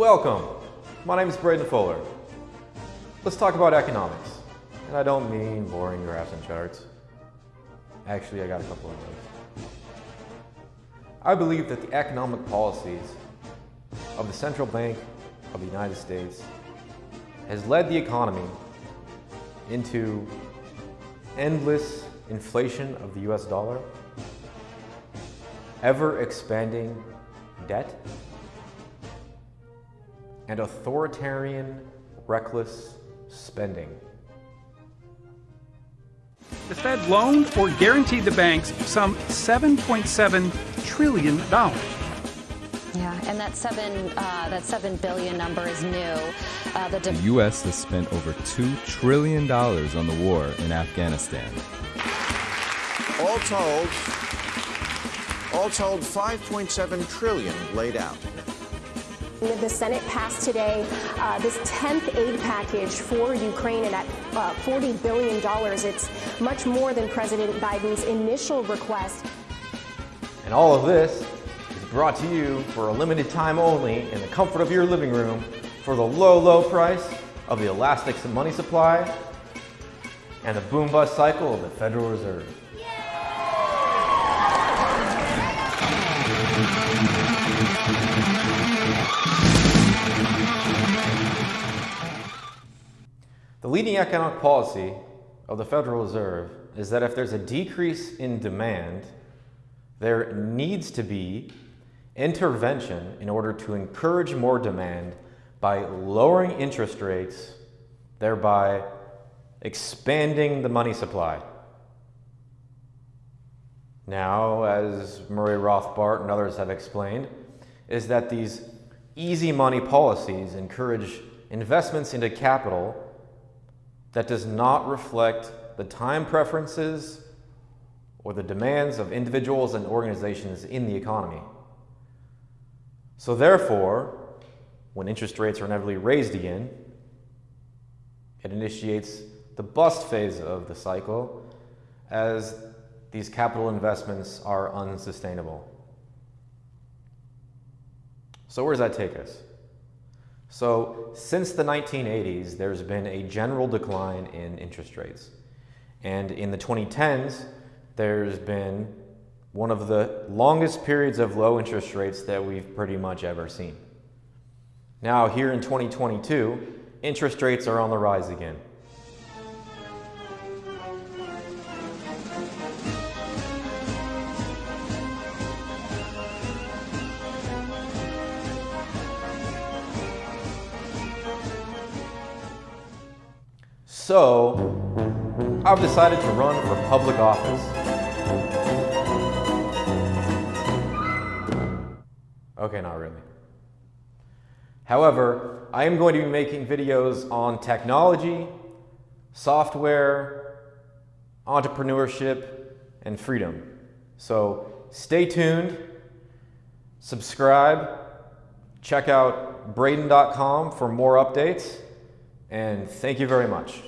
Welcome. My name is Braden Fuller. Let's talk about economics. And I don't mean boring graphs and charts. Actually, I got a couple of those. I believe that the economic policies of the Central Bank of the United States has led the economy into endless inflation of the US dollar, ever expanding debt, and authoritarian, reckless spending. The Fed loaned or guaranteed the banks some $7.7 trillion. Yeah, and that seven uh, that seven billion number is new. Uh, the, the U.S. has spent over two trillion dollars on the war in Afghanistan. All told, all told, 5.7 trillion laid out. The Senate passed today uh, this 10th aid package for Ukraine, and at uh, $40 billion, it's much more than President Biden's initial request. And all of this is brought to you for a limited time only in the comfort of your living room for the low, low price of the elastic money supply and the boom bust cycle of the Federal Reserve. The leading economic policy of the Federal Reserve is that if there's a decrease in demand, there needs to be intervention in order to encourage more demand by lowering interest rates, thereby expanding the money supply. Now, as Murray Rothbard and others have explained, is that these easy money policies encourage investments into capital that does not reflect the time preferences or the demands of individuals and organizations in the economy. So therefore, when interest rates are inevitably raised again, it initiates the bust phase of the cycle as these capital investments are unsustainable. So where does that take us? So since the 1980s, there's been a general decline in interest rates. And in the 2010s, there's been one of the longest periods of low interest rates that we've pretty much ever seen. Now, here in 2022, interest rates are on the rise again. So, I've decided to run for public office. Okay, not really. However, I am going to be making videos on technology, software, entrepreneurship, and freedom. So stay tuned, subscribe, check out Braden.com for more updates, and thank you very much.